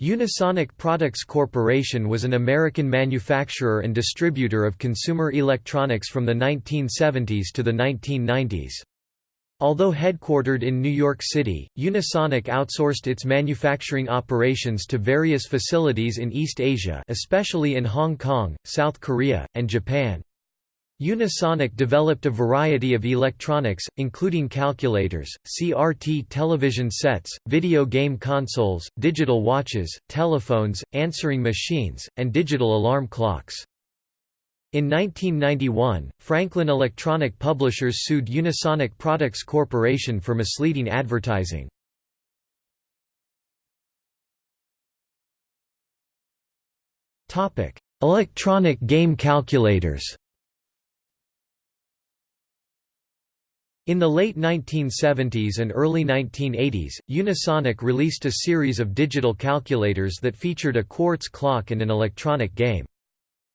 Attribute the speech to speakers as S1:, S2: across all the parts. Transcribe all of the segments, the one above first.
S1: Unisonic Products Corporation was an American manufacturer and distributor of consumer electronics from the 1970s to the 1990s. Although headquartered in New York City, Unisonic outsourced its manufacturing operations to various facilities in East Asia especially in Hong Kong, South Korea, and Japan. Unisonic developed a variety of electronics, including calculators, CRT television sets, video game consoles, digital watches, telephones, answering machines, and digital alarm clocks. In 1991, Franklin Electronic Publishers sued Unisonic Products Corporation for misleading advertising. Electronic game calculators In the late 1970s and early 1980s, Unisonic released a series of digital calculators that featured a quartz clock and an electronic game.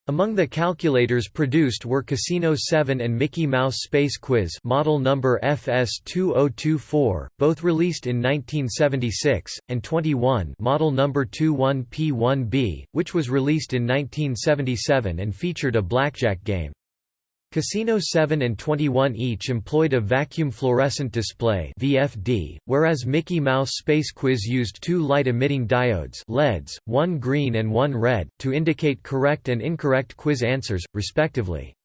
S1: Among the calculators produced were Casino 7 and Mickey Mouse Space Quiz model number FS2024, both released in 1976, and 21 model number 21P1B, which was released in 1977 and featured a blackjack game. Casino 7 and 21 each employed a vacuum fluorescent display VFD, whereas Mickey Mouse Space Quiz used two light-emitting diodes LEDs, one green and one red, to indicate correct and incorrect quiz answers, respectively.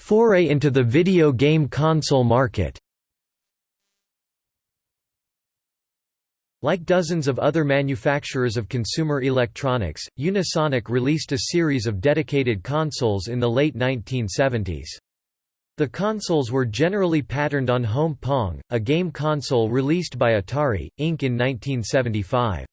S1: Foray into the video game console market Like dozens of other manufacturers of consumer electronics, Unisonic released a series of dedicated consoles in the late 1970s. The consoles were generally patterned on Home Pong, a game console released by Atari, Inc. in 1975.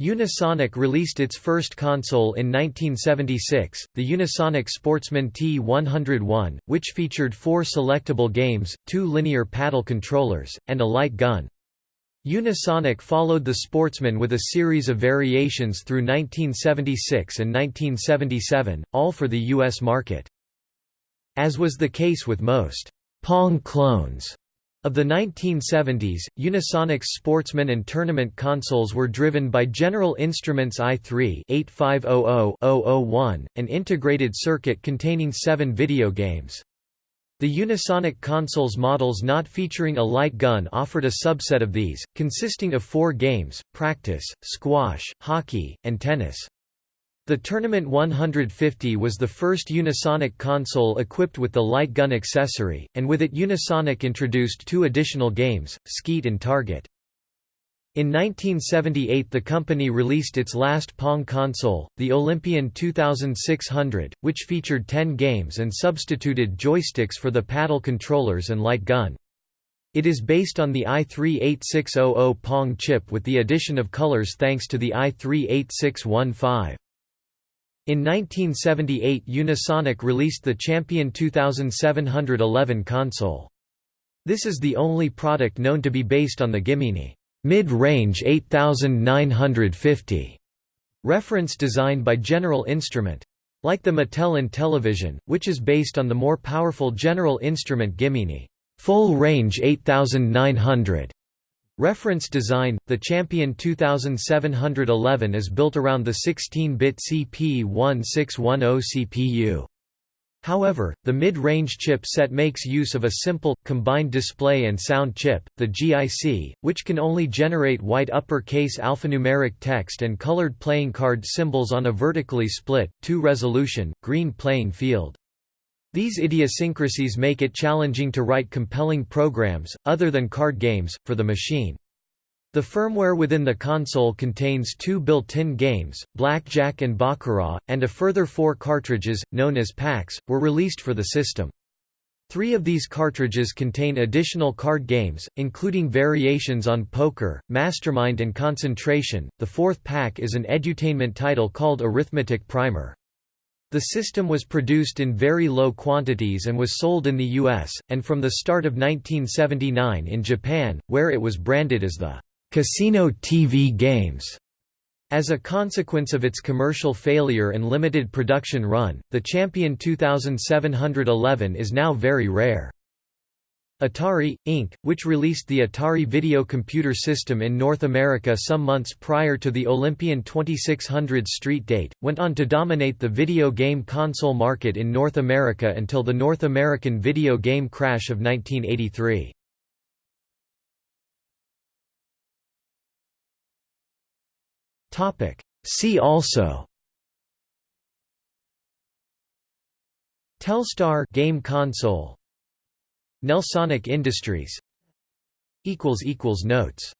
S1: Unisonic released its first console in 1976, the Unisonic Sportsman T101, which featured four selectable games, two linear paddle controllers, and a light gun. Unisonic followed the Sportsman with a series of variations through 1976 and 1977, all for the U.S. market. As was the case with most Pong clones of the 1970s, Unisonic's Sportsman and Tournament consoles were driven by General Instruments AY-3-8500-001, an integrated circuit containing seven video games. The Unisonic consoles models not featuring a light gun offered a subset of these, consisting of four games, practice, squash, hockey, and tennis. The Tournament 150 was the first Unisonic console equipped with the light gun accessory, and with it Unisonic introduced two additional games, Skeet and Target. In 1978 the company released its last Pong console, the Olympian 2600, which featured 10 games and substituted joysticks for the paddle controllers and light gun. It is based on the AY-3-8600 Pong chip with the addition of colors thanks to the AY-3-8615. In 1978 Unisonic released the Champion 2711 console. This is the only product known to be based on the Gimini. Mid-range 8950 reference designed by General Instrument. Like the Mattel Intellivision, which is based on the more powerful General Instrument Gimini full range 8900 reference design, the Champion 2711 is built around the 16-bit CP1610 CPU. However, the mid-range chip set makes use of a simple, combined display and sound chip, the GIC, which can only generate white uppercase alphanumeric text and colored playing card symbols on a vertically split, 2-resolution, green playing field. These idiosyncrasies make it challenging to write compelling programs, other than card games, for the machine. The firmware within the console contains two built-in games, Blackjack and Baccarat, and a further four cartridges, known as packs, were released for the system. Three of these cartridges contain additional card games, including variations on poker, mastermind and concentration. The fourth pack is an edutainment title called Arithmetic Primer. The system was produced in very low quantities and was sold in the US, and from the start of 1979 in Japan, where it was branded as the casino TV games. As a consequence of its commercial failure and limited production run, the Champion 2711 is now very rare. Atari, Inc., which released the Atari Video Computer System in North America some months prior to the Olympian 2600 street date, went on to dominate the video game console market in North America until the North American video game crash of 1983. See also. Telstar game console. Nelsonic Industries. Equals equals notes